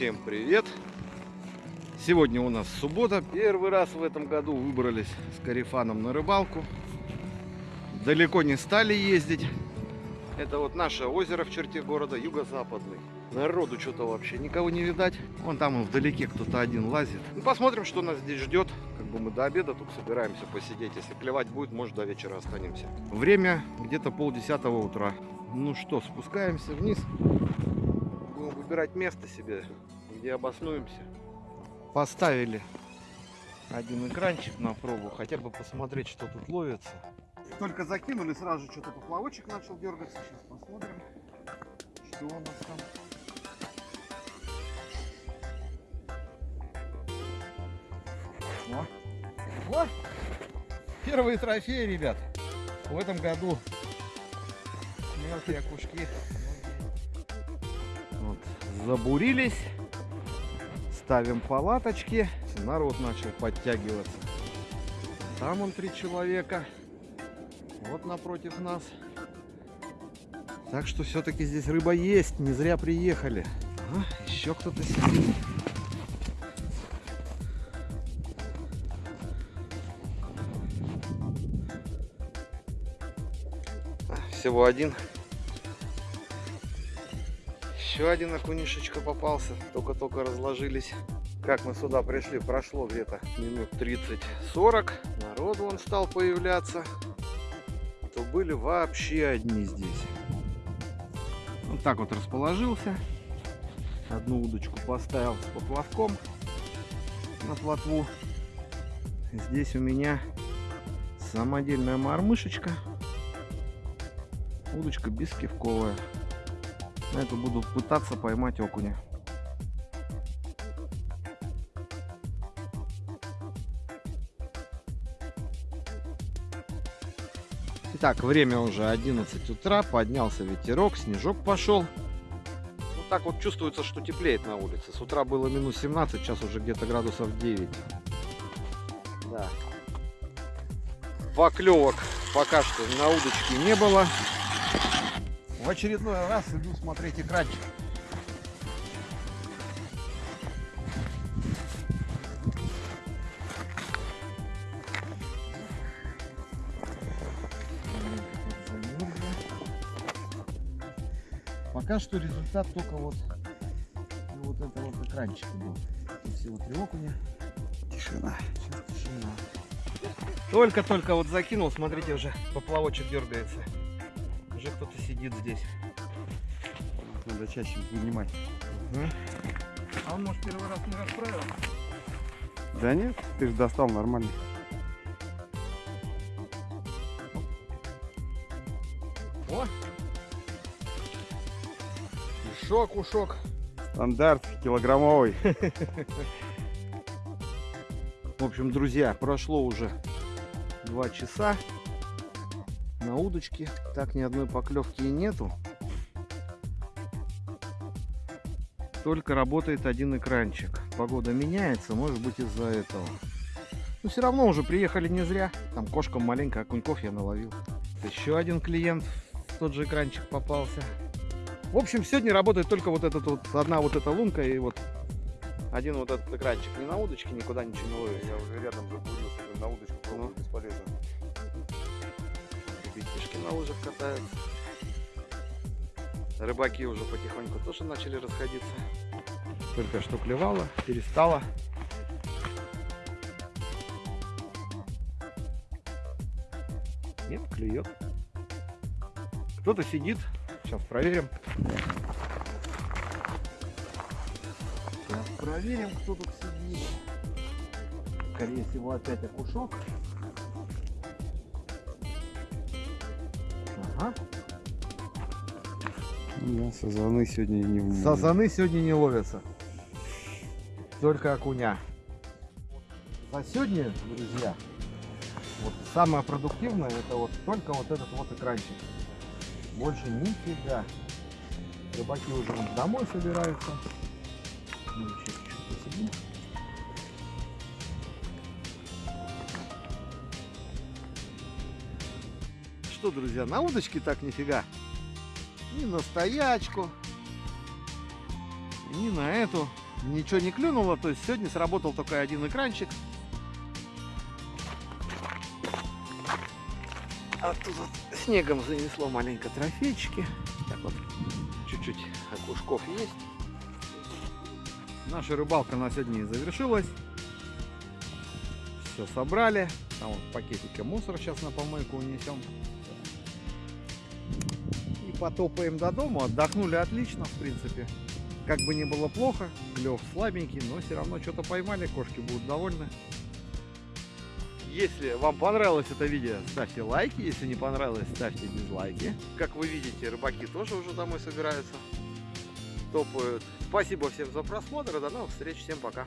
Всем привет! Сегодня у нас суббота. Первый раз в этом году выбрались с Карифаном на рыбалку. Далеко не стали ездить. Это вот наше озеро в черте города, юго-западный. Народу что-то вообще никого не видать. Вон там вдалеке кто-то один лазит. Ну, посмотрим, что нас здесь ждет. Как бы мы до обеда тут собираемся посидеть. Если клевать будет, может до вечера останемся. Время где-то полдесятого утра. Ну что, спускаемся вниз. Выбирать место себе, где обоснуемся. Поставили один экранчик на пробу, хотя бы посмотреть, что тут ловится. Только закинули, сразу же что-то поплавочек начал дергаться. Сейчас посмотрим, что у нас там. О, о, первые трофеи, ребят, в этом году. Мелкие окушки. Вот, забурились. Ставим палаточки. Народ начал подтягиваться. Там он три человека. Вот напротив нас. Так что все-таки здесь рыба есть. Не зря приехали. Ага, еще кто-то сидит. Всего один. Еще один окунишечка попался. Только-только разложились. Как мы сюда пришли, прошло где-то минут 30-40. Народу он стал появляться. То были вообще одни здесь. Вот так вот расположился. Одну удочку поставил с поплавком на плотву. Здесь у меня самодельная мормышечка. Удочка бескивковая. На эту буду пытаться поймать окуня. Итак, время уже 11 утра, поднялся ветерок, снежок пошел. Ну так вот чувствуется, что теплеет на улице. С утра было минус 17, сейчас уже где-то градусов 9. Да. Поклевок пока что на удочке не было. В очередной раз иду смотреть экранчик. Пока что результат только вот, вот это вот экранчик был. Тут всего три окуня. Тишина. Сейчас тишина. Только-только вот закинул, смотрите, уже поплавочек дергается. Уже кто-то сидит здесь. Надо чаще вынимать. Угу. А он, может, первый раз не расправил? Да нет, ты же достал нормально. О! Ушок, ушок. Стандарт килограммовый. В общем, друзья, прошло уже два часа на удочке. Так ни одной поклевки и нету. Только работает один экранчик. Погода меняется, может быть из-за этого. Но все равно уже приехали не зря. Там кошкам маленько окуньков я наловил. Еще один клиент в тот же экранчик попался. В общем, сегодня работает только вот этот вот, одна вот эта лунка и вот один вот этот экранчик. Ни на удочке никуда ничего не ловит. Я уже рядом забурился, на удочку пробовать Ну. бесполезно. Ребятишки на лыжах катаются. Рыбаки уже потихоньку тоже начали расходиться. Только что клевало, перестало. Нет, клюет. Кто-то сидит. Сейчас проверим. Сейчас проверим, кто тут сидит. Скорее всего, опять окушок. Да, сазаны сегодня не в Сазаны сегодня не ловятся. Только окуня. За сегодня, друзья, вот самое продуктивное это вот только вот этот вот экранчик. Больше нифига. Рыбаки уже домой собираются. Мы еще чуть-чуть посидим. Что, друзья, на удочке так нифига. Ни на стоячку, ни на эту ничего не клюнуло, то есть сегодня сработал только один экранчик. А тут вот снегом занесло маленько трофейчики. Так вот, чуть-чуть окушков есть. Наша рыбалка на сегодня и завершилась. Все собрали. Там вот пакетики мусор сейчас на помойку унесем. Потопаем до дома. Отдохнули отлично, в принципе. Как бы не было плохо, клев слабенький, но все равно что-то поймали, кошки будут довольны. Если вам понравилось это видео, ставьте лайки. Если не понравилось, ставьте дизлайки. Как вы видите, рыбаки тоже уже домой собираются. Топают. Спасибо всем за просмотр. До новых встреч. Всем пока.